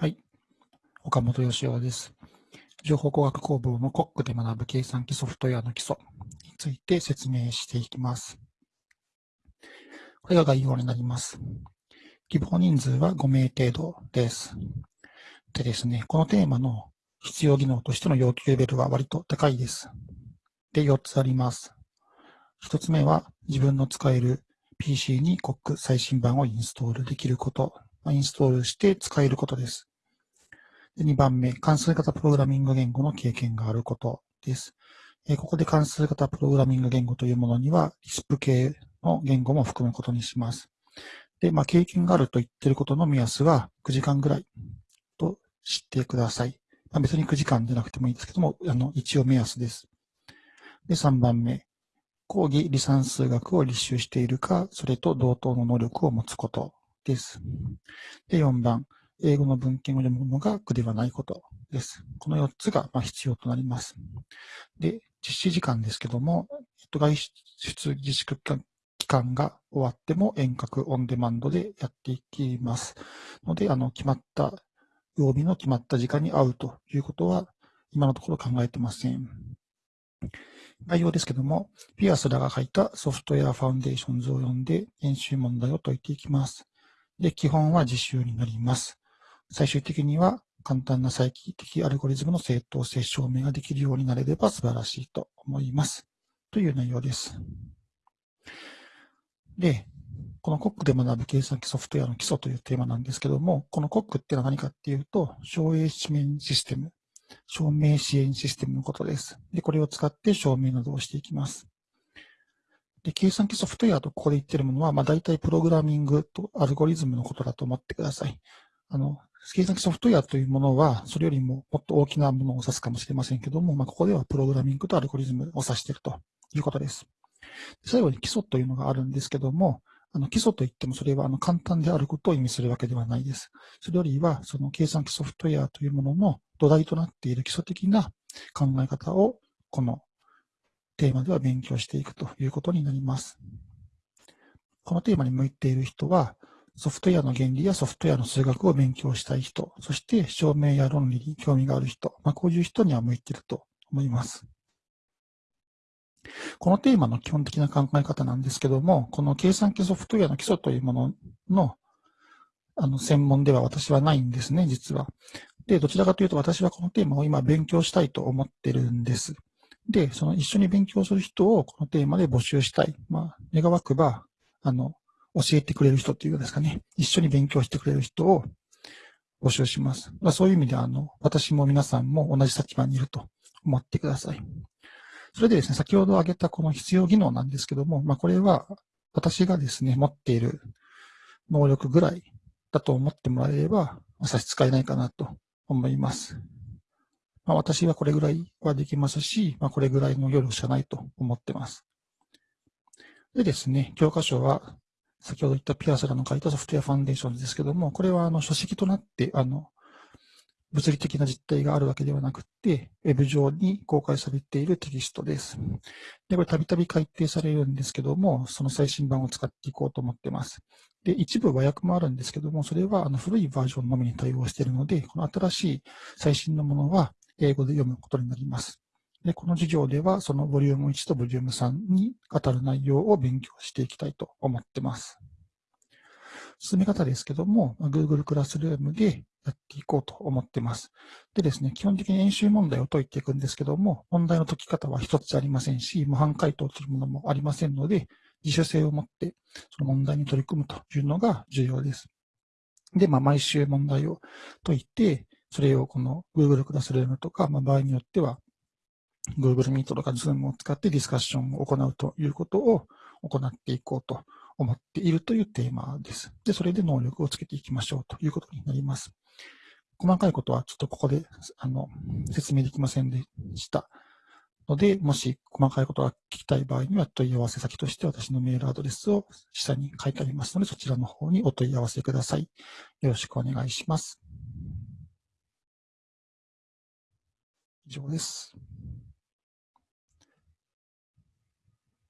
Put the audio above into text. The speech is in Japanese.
はい。岡本義雄です。情報工学工房のコックで学ぶ計算機ソフトウェアの基礎について説明していきます。これが概要になります。希望人数は5名程度です。でですね、このテーマの必要技能としての要求レベルは割と高いです。で、4つあります。1つ目は自分の使える PC にコック最新版をインストールできること、インストールして使えることです。2番目、関数型プログラミング言語の経験があることです。ここで関数型プログラミング言語というものには、リスプ系の言語も含むことにします。で、まあ、経験があると言っていることの目安は9時間ぐらいと知ってください。まあ、別に9時間でなくてもいいですけども、あの、一応目安です。で、3番目、講義離散数学を履修しているか、それと同等の能力を持つことです。で、4番、英語の文献を読むのが苦ではないことです。この4つが必要となります。で、実施時間ですけども、外出自粛期間が終わっても遠隔オンデマンドでやっていきますので、あの、決まった曜日の決まった時間に会うということは、今のところ考えてません。概要ですけども、ピアスらが書いた Software Foundations を読んで演習問題を解いていきます。で、基本は実習になります。最終的には簡単な再帰的アルゴリズムの正当性証明ができるようになれれば素晴らしいと思います。という内容です。で、このコックで学ぶ計算機ソフトウェアの基礎というテーマなんですけども、このコックってのは何かっていうと、証明支援システム、証明支援システムのことです。で、これを使って証明などをしていきます。で、計算機ソフトウェアとここで言ってるものは、まあ大体プログラミングとアルゴリズムのことだと思ってください。あの、計算機ソフトウェアというものは、それよりももっと大きなものを指すかもしれませんけども、まあ、ここではプログラミングとアルゴリズムを指しているということです。最後に基礎というのがあるんですけども、あの基礎といってもそれはあの簡単であることを意味するわけではないです。それよりは、その計算機ソフトウェアというものの土台となっている基礎的な考え方を、このテーマでは勉強していくということになります。このテーマに向いている人は、ソフトウェアの原理やソフトウェアの数学を勉強したい人、そして証明や論理に興味がある人、まあ、こういう人には向いていると思います。このテーマの基本的な考え方なんですけども、この計算機ソフトウェアの基礎というもののあの専門では私はないんですね、実は。で、どちらかというと私はこのテーマを今勉強したいと思ってるんです。で、その一緒に勉強する人をこのテーマで募集したい。まあ、願わくば、あの、教えてくれる人っていうんですかね、一緒に勉強してくれる人を募集します。まあ、そういう意味であの、私も皆さんも同じ立場にいると思ってください。それでですね、先ほど挙げたこの必要技能なんですけども、まあ、これは私がですね、持っている能力ぐらいだと思ってもらえれば、差し支えないかなと思います。まあ、私はこれぐらいはできますし、まあ、これぐらいの夜しかないと思ってます。でですね、教科書は先ほど言ったピアスらの書いたソフトウェアファンデーションですけども、これはあの書籍となって、あの、物理的な実態があるわけではなくて、ウェブ上に公開されているテキストです。で、これたびたび改訂されるんですけども、その最新版を使っていこうと思ってます。で、一部和訳もあるんですけども、それはあの古いバージョンのみに対応しているので、この新しい最新のものは英語で読むことになります。で、この授業では、そのボリューム1とボリューム3に当たる内容を勉強していきたいと思ってます。進め方ですけども、Google クラスルームでやっていこうと思ってます。でですね、基本的に演習問題を解いていくんですけども、問題の解き方は一つありませんし、模範解答というものもありませんので、自主性を持ってその問題に取り組むというのが重要です。で、まあ、毎週問題を解いて、それをこの Google クラスルームとか、まあ、場合によっては Google Meet とか Zoom を使ってディスカッションを行うということを行っていこうと思っているというテーマです。で、それで能力をつけていきましょうということになります。細かいことはちょっとここであの説明できませんでしたので、もし細かいことが聞きたい場合には問い合わせ先として私のメールアドレスを下に書いてありますので、そちらの方にお問い合わせください。よろしくお願いします。以上です。